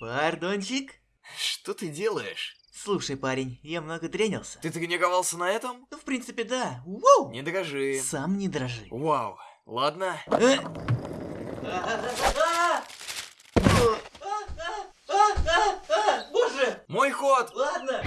Пардончик? Что ты делаешь? Слушай, парень, я много тренился. Ты тренировался на этом? Ну, в принципе, да. Воу! Не дрожи. Сам не дрожи. Вау. Ладно. Боже! Мой ход! Ладно!